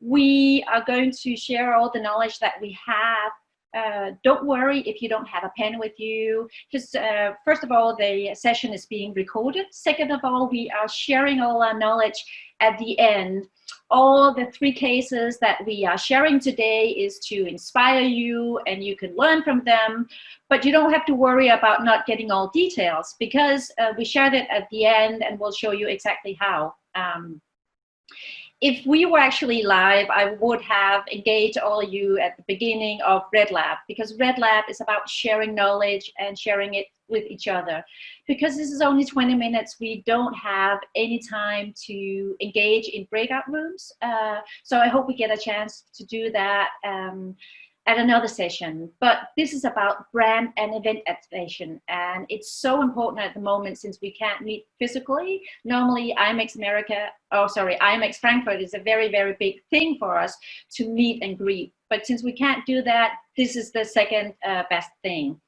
We are going to share all the knowledge that we have uh, don't worry if you don't have a pen with you. because uh, first of all, the session is being recorded. Second of all, we are sharing all our knowledge at the end. All the three cases that we are sharing today is to inspire you and you can learn from them, but you don't have to worry about not getting all details because uh, we shared it at the end and we'll show you exactly how. Um, if we were actually live, I would have engaged all of you at the beginning of Red Lab because Red Lab is about sharing knowledge and sharing it with each other. Because this is only 20 minutes, we don't have any time to engage in breakout rooms. Uh, so I hope we get a chance to do that. Um, at another session, but this is about brand and event activation. And it's so important at the moment since we can't meet physically. Normally IMEX America, oh sorry, IMEX Frankfurt is a very, very big thing for us to meet and greet. But since we can't do that, this is the second uh, best thing.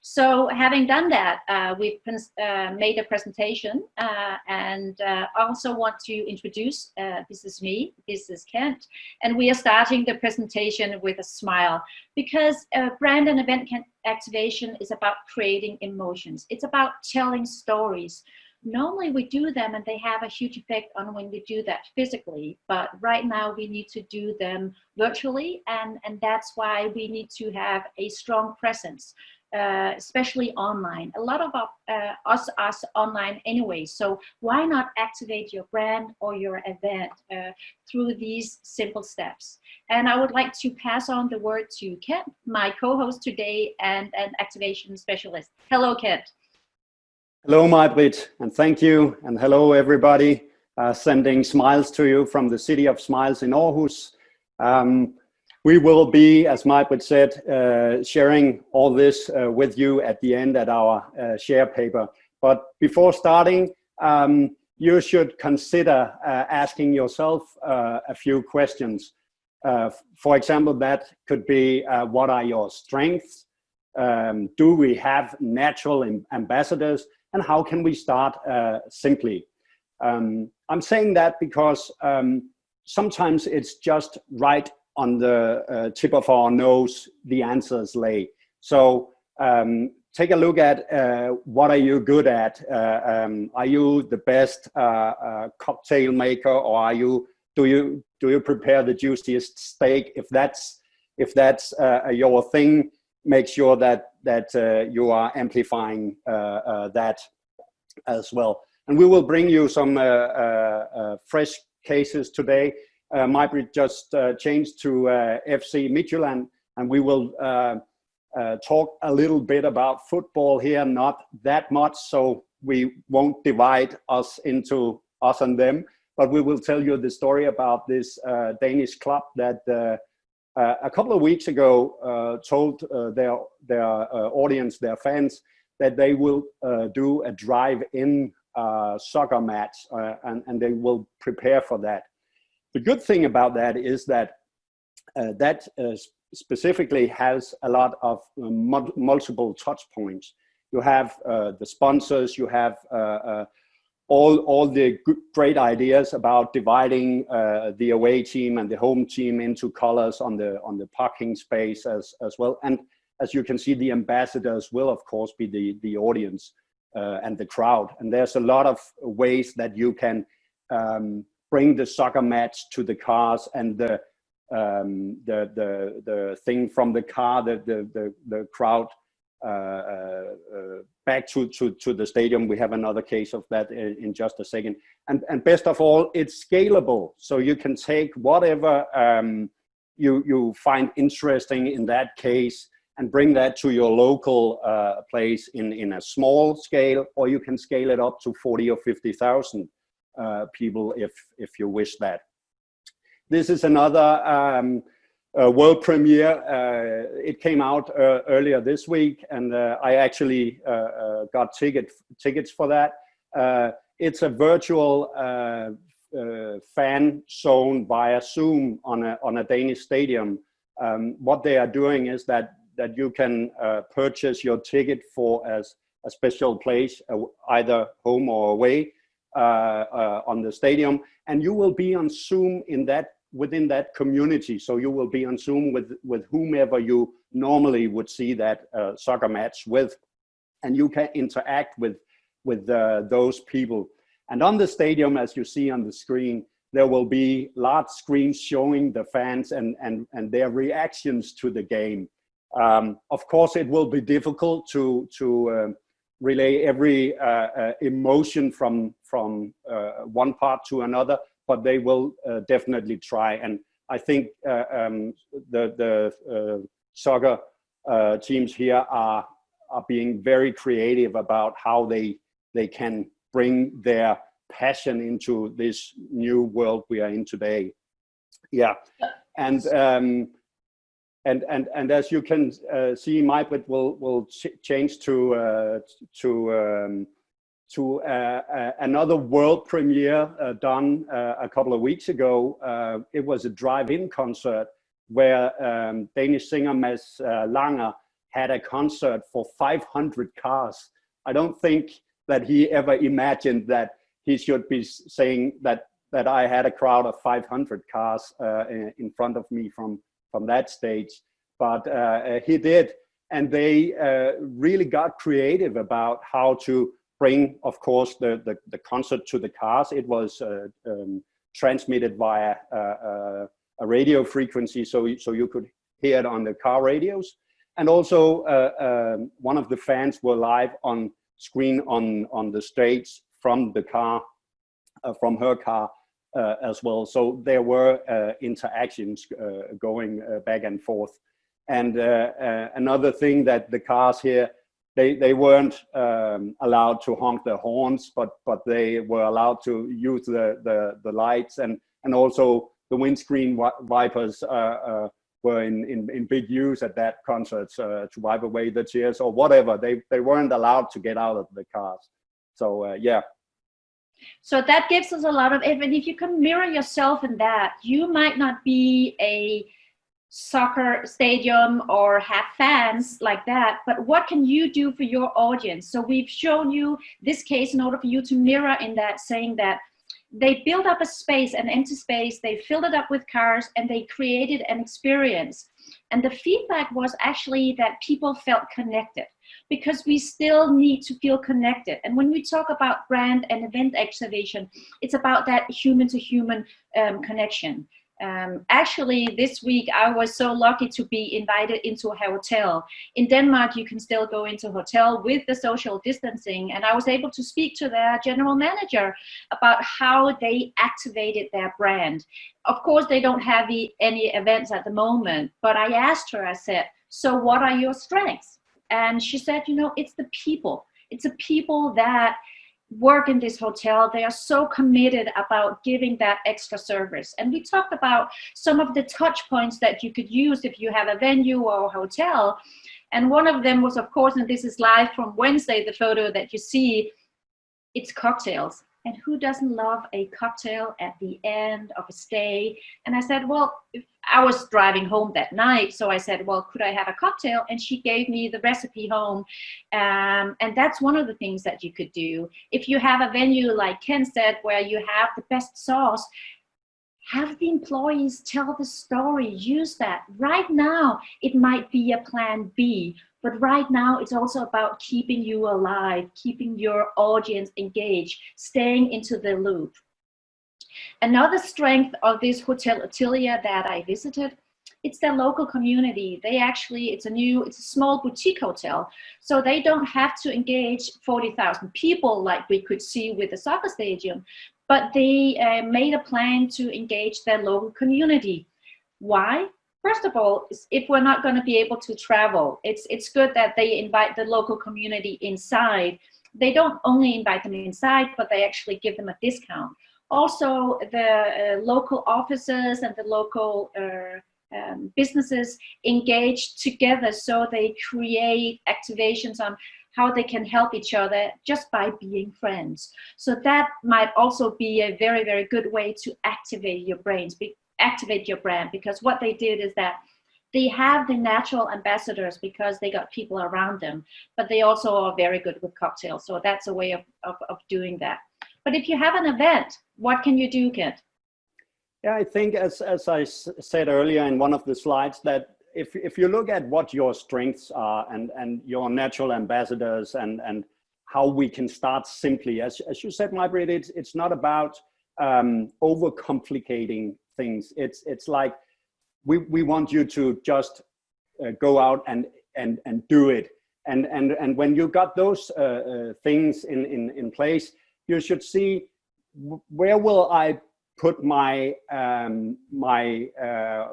So having done that, uh, we've uh, made a presentation uh, and uh, also want to introduce, uh, this is me, this is Kent, and we are starting the presentation with a smile because uh, brand and event activation is about creating emotions. It's about telling stories. Normally we do them and they have a huge effect on when we do that physically, but right now we need to do them virtually and, and that's why we need to have a strong presence uh, especially online. A lot of uh, us are online anyway, so why not activate your brand or your event uh, through these simple steps? And I would like to pass on the word to Kent, my co-host today and an activation specialist. Hello, Kent. Hello, Maj-Britt, and thank you, and hello, everybody. Uh, sending smiles to you from the City of Smiles in Aarhus. Um, we will be, as Maj-Britt said, uh, sharing all this uh, with you at the end at our uh, share paper. But before starting, um, you should consider uh, asking yourself uh, a few questions. Uh, for example, that could be, what are your strengths? Um, do we have natural ambassadors? And how can we start simply? Um, I'm saying that because um, sometimes it's just right on the uh, tip of our nose the answers lay. So um, take a look at uh, what are you good at? Uh, um, are you the best uh, uh, cocktail maker or are you, do you, do you prepare the juiciest steak? If that's, if that's uh, your thing, make sure that, that you are amplifying that as well. And we will bring you some fresh cases today uh, Maj-Britt just uh, changed to uh, FC Midtjylland, and we will uh, uh, talk a little bit about football here, not that much, so we won't divide us into us and them, but we will tell you the story about this uh, Danish club that a couple of weeks ago told their, their audience, their fans, that they will do a drive-in soccer match, and, and they will prepare for that. The good thing about that is that uh, that uh, specifically has a lot of uh, multiple touch points. You have uh, the sponsors, you have uh, uh, all, all the great ideas about dividing the away team and the home team into colors on the, on the parking space as, as well. And as you can see, the ambassadors will of course be the, the audience and the crowd. And there's a lot of ways that you can um, bring the soccer match to the cars and the um, the the the thing from the car, the the the, the crowd uh, uh, uh, back to, to to the stadium. We have another case of that in, in, just a second. And and best of all, it's scalable, so you can take whatever um, you you find interesting in that case and bring that to your local uh, place in in a small scale, or you can scale it up to forty or fifty thousand. Uh, people if, if you wish that. This is another um, uh, world premiere. Uh, it came out earlier this week and I actually got ticket, tickets for that. it's a virtual uh, fan zone via Zoom on a, on a Danish stadium. Um, what they are doing is that, that you can uh, purchase your ticket for as a special place, uh, either home or away, uh, uh, on the stadium. And you will be on Zoom in that within that community. So you will be on Zoom with, with whomever you normally would see that uh, soccer match with, and you can interact with, with uh, those people. And on the stadium, as you see on the screen, there will be large screens showing the fans and, and, and their reactions to the game. Um, of course, it will be difficult to, to uh, relay every uh, uh, emotion from, from uh, one part to another, but they will uh, definitely try. And I think uh, um, the, the soccer teams here are, are being very creative about how they, they can bring their passion into this new world we are in today. Yeah, and um, and and and as you can uh, see, Maj-Britt will will ch change to uh, to um, to uh, uh another world premiere uh, done uh, a couple of weeks ago. it was a drive-in concert where um, Danish singer Mads Langer had a concert for 500 cars. I don't think that he ever imagined that he should be saying that that I had a crowd of 500 cars in front of me from from that stage, but uh, uh, he did, and they uh, really got creative about how to bring, of course, the the, the concert to the cars. It was uh, um, transmitted via uh, a radio frequency, so so you could hear it on the car radios, and also um, one of the fans were live on screen on on the stage from the car, uh, from her car. uh, as well. So there were uh, interactions going back and forth. And another thing that the cars here, they, they weren't um, allowed to honk their horns, but, but they were allowed to use the, the, the lights and, and also the windscreen wipers uh, were in, in, in big use at that concert uh, to wipe away the tears or whatever. They, they weren't allowed to get out of the cars. So uh, yeah. So that gives us a lot of, and if you can mirror yourself in that, you might not be a soccer stadium or have fans like that, but what can you do for your audience? So we've shown you this case in order for you to mirror in that, saying that they built up a space, an empty space, they filled it up with cars and they created an experience. And the feedback was actually that people felt connected because we still need to feel connected. And when we talk about brand and event activation, it's about that human to human um, connection. Um, actually, this week I was so lucky to be invited into a hotel. In Denmark, you can still go into a hotel with the social distancing, and I was able to speak to their general manager about how they activated their brand. Of course, they don't have the, any events at the moment, but I asked her, I said, so what are your strengths? And she said, you know, it's the people. It's the people that work in this hotel. They are so committed about giving that extra service. And we talked about some of the touch points that you could use if you have a venue or a hotel. And one of them was, of course, and this is live from Wednesday, the photo that you see, it's cocktails. And who doesn't love a cocktail at the end of a stay? And I said, well, I was driving home that night. So I said, well, could I have a cocktail? And she gave me the recipe home. Um, and that's one of the things that you could do. If you have a venue like Ken said, where you have the best sauce, have the employees tell the story, use that. Right now, it might be a plan B, but right now it's also about keeping you alive, keeping your audience engaged, staying into the loop. Another strength of this Hotel Atelier that I visited it's their local community. They actually, it's a new, it's a small boutique hotel. So they don't have to engage 40,000 people like we could see with the soccer stadium, but they uh, made a plan to engage their local community. Why? First of all, if we're not going to be able to travel, it's, it's good that they invite the local community inside. They don't only invite them inside, but they actually give them a discount. Also, the uh, local offices and the local uh, um, businesses engage together so they create activations on how they can help each other just by being friends. So that might also be a very, very good way to activate your brains, be, activate your brand, because what they did is that they have the natural ambassadors because they got people around them, but they also are very good with cocktails. So that's a way of, of, of doing that. But if you have an event, what can you do, Kent? Yeah, I think as, as I said earlier in one of the slides that if, if you look at what your strengths are and, and your natural ambassadors and, and how we can start simply, as, as you said, Maj-Britt, it's, it's not about um, overcomplicating things. It's, it's like, we, we want you to just uh, go out and, and, and do it. And, and, and when you got those uh, uh, things in, in, in place, you should see where will I put my um, my uh,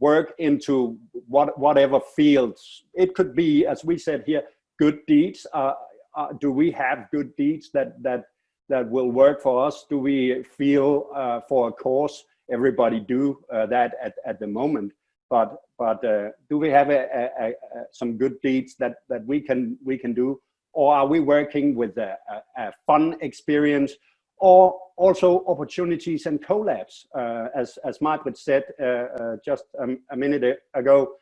work into what whatever fields. It could be, as we said here, good deeds. Uh, uh, do we have good deeds that that that will work for us? Do we feel uh, for a cause? Everybody do uh, that at at the moment, but but uh, do we have a, a, a, some good deeds that that we can we can do, or are we working with a, a fun experience? Or also opportunities and collabs. Uh, as, as Margaret said uh, uh, just um, a minute ago,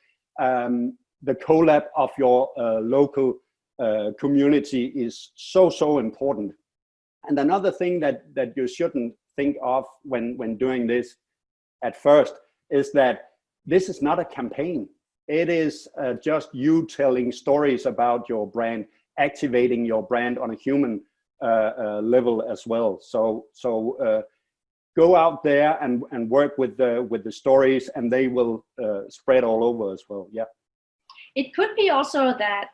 um, the collab of your uh, local uh, community is so, so important. And another thing that, that you shouldn't think of when, when doing this at first is that this is not a campaign. It is uh, just you telling stories about your brand, activating your brand on a human Uh, uh, level as well. So so uh, go out there and and work with the with the stories, and they will uh, spread all over as well. Yeah. It could be also that,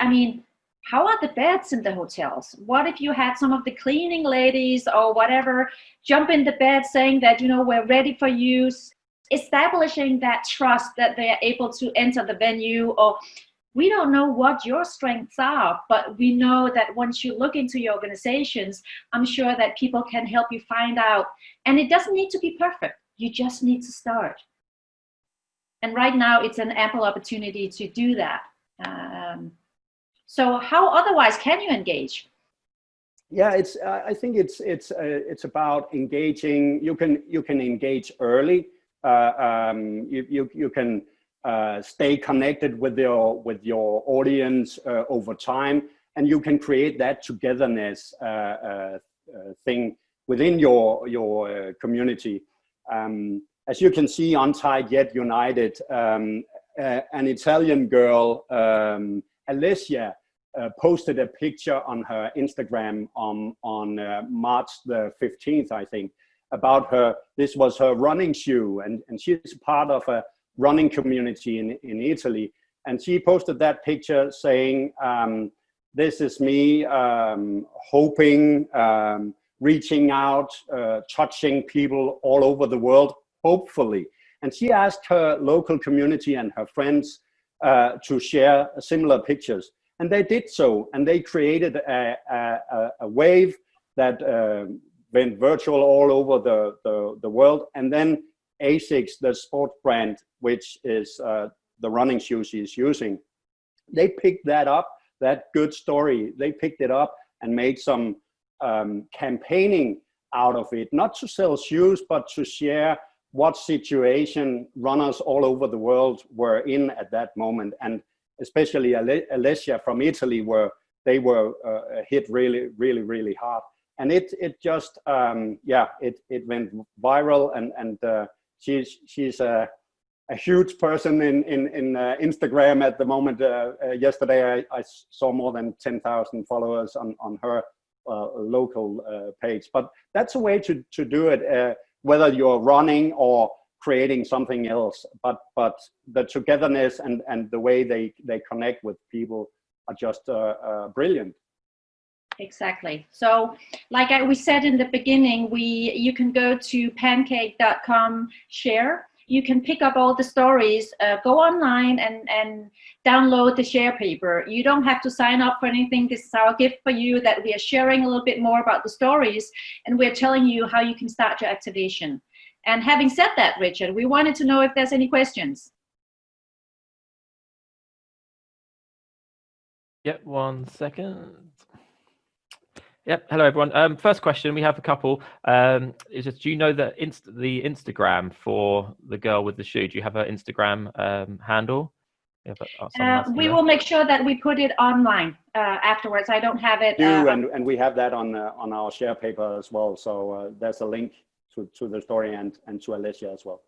I mean, how are the beds in the hotels? What if you had some of the cleaning ladies or whatever jump in the bed saying that, you know, we're ready for use, establishing that trust that they are able to enter the venue or we don't know what your strengths are, but we know that once you look into your organizations, I'm sure that people can help you find out. And it doesn't need to be perfect. You just need to start. And right now it's an ample opportunity to do that. Um, so how otherwise can you engage? Yeah, it's. Uh, I think it's it's uh, it's about engaging. You can you can engage early. Uh, um, you you you can uh, stay connected with your with your audience uh, over time, and you can create that togetherness uh, uh, uh thing within your your community. Um, as you can see, Untied Yet United, um, an Italian girl, um, Alessia, posted a picture on her Instagram on on March the 15th, I think, about her. This was her running shoe, and and she's part of a running community in, in Italy. And she posted that picture saying, um, this is me um, hoping, um, reaching out, uh, touching people all over the world, hopefully. And she asked her local community and her friends uh, to share similar pictures. And they did so, and they created a, a, a wave that uh, went virtual all over the, the, the world. And then ASICS, the sport brand, which is uh, the running shoes he's using, they picked that up, that good story. They picked it up and made some um, campaigning out of it, not to sell shoes, but to share what situation runners all over the world were in at that moment. And especially Alessia from Italy, where they were uh, hit really, really, really hard. And it, it just, um, yeah, it, it went viral and, and uh, she's she's a, a huge person in in, in uh, Instagram at the moment. Uh, uh, yesterday, I, I, saw more than ten thousand followers on on her uh, local uh, page. But that's a way to to do it, uh, whether you're running or creating something else. But but the togetherness and and the way they they connect with people are just brilliant exactly. So like I, we said in the beginning, we you can go to pancake.com share. You can pick up all the stories, uh, go online and, and download the share paper. You don't have to sign up for anything. This is our gift for you that we are sharing a little bit more about the stories and we're telling you how you can start your activation. And having said that, Richard, we wanted to know if there's any questions. Yep, one second. Yep. Hello, everyone. Um, first question, we have a couple. Um, is just, do you know the inst the Instagram for the girl with the shoe? Do you have her Instagram um, handle? Uh, we will make sure that we put it online uh, afterwards. I don't have it. Do uh, and, and we have that on uh, on our share paper as well. So uh, there's a link to, to the story and, and to Alicia as well.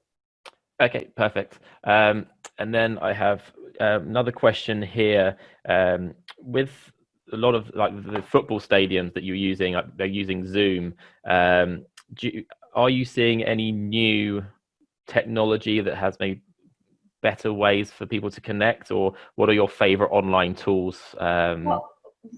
Okay, perfect. Um, and then I have uh, another question here. Um, with a lot of like the football stadiums that you're using, like they're using Zoom. Um, you, are you seeing any new technology that has maybe better ways for people to connect, or what are your favorite online tools? Um, well,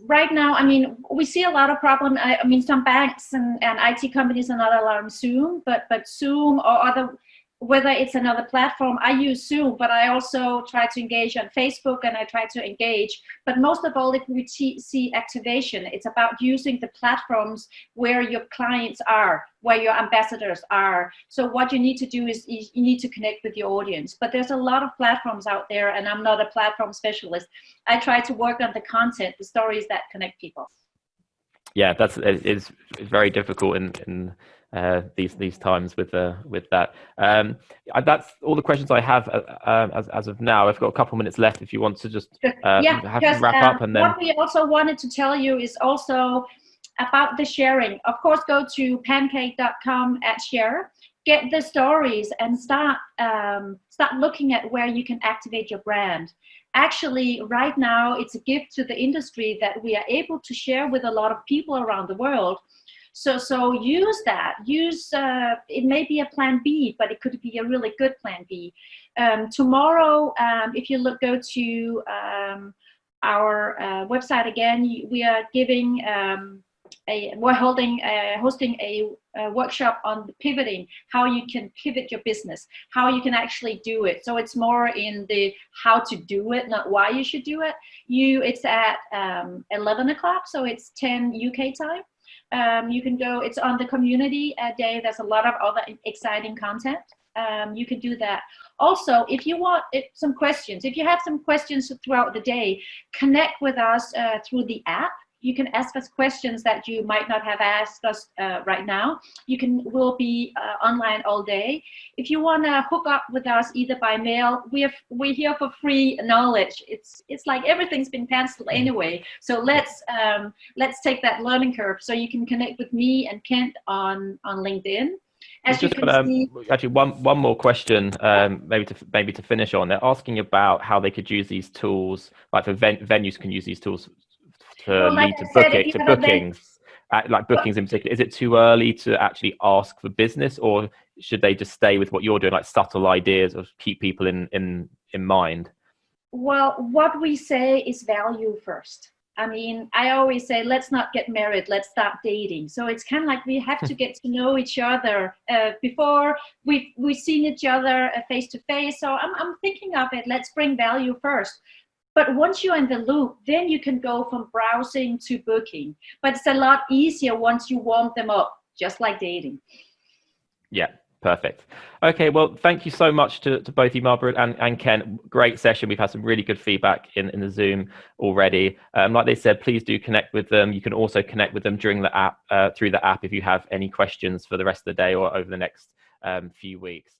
right now, I mean, we see a lot of problem. I, I mean, some banks and, and IT companies are not allowing Zoom, but but Zoom or other whether it's another platform, I use Zoom, but I also try to engage on Facebook and I try to engage. But most of all, if we see activation, it's about using the platforms where your clients are, where your ambassadors are. So what you need to do is you need to connect with your audience. But there's a lot of platforms out there and I'm not a platform specialist. I try to work on the content, the stories that connect people. Yeah, that's it's, it's very difficult in, in uh, these these times with uh, with that. Um, that's all the questions I have uh, um, as as of now. I've got a couple minutes left. If you want to just uh, yeah, have to wrap up and then what we also wanted to tell you is also about the sharing. Of course, go to pancake.com at share. Get the stories and start um, start looking at where you can activate your brand actually right now it's a gift to the industry that we are able to share with a lot of people around the world so, so use that. Use, uh, it may be a plan B, but it could be a really good plan B. Um, tomorrow, um, if you look, go to um, our uh, website again, we are giving, um, a, we're holding, uh, hosting a, a, workshop on the pivoting, how you can pivot your business, how you can actually do it. So it's more in the how to do it, not why you should do it. You, it's at um, 11 o'clock, so it's 10 UK time. Um, you can go, it's on the community day. There's a lot of other exciting content. Um, you can do that. Also, if you want it, some questions, if you have some questions throughout the day, connect with us uh, through the app you can ask us questions that you might not have asked us uh, right now. You can, we'll be uh, online all day. If you want to hook up with us either by mail, we have, we're here for free knowledge. It's, it's like everything's been canceled mm. anyway. So let's, um, let's take that learning curve. So you can connect with me and Kent on, on LinkedIn. As just got, um, see, actually one one more question, um, maybe to maybe to finish on. They're asking about how they could use these tools, like for ven venues can use these tools to well, lead to, book it, to bookings, like bookings in particular? Is it too early to actually ask for business, or should they just stay with what you're doing, like subtle ideas or keep people in in in mind? Well, what we say is value first. I mean, I always say, let's not get married, let's start dating. So it's kind of like we have to get to know each other uh, before we've, we've seen each other uh, face to face. So I'm, I'm thinking of it, let's bring value first. But once you're in the loop, then you can go from browsing to booking. But it's a lot easier once you warm them up, just like dating. Yeah, perfect. Okay, well, thank you so much to, to both you, Margaret and, and Ken. Great session. We've had some really good feedback in, in the Zoom already. Um, like they said, please do connect with them. You can also connect with them during the app, uh, through the app if you have any questions for the rest of the day or over the next um, few weeks.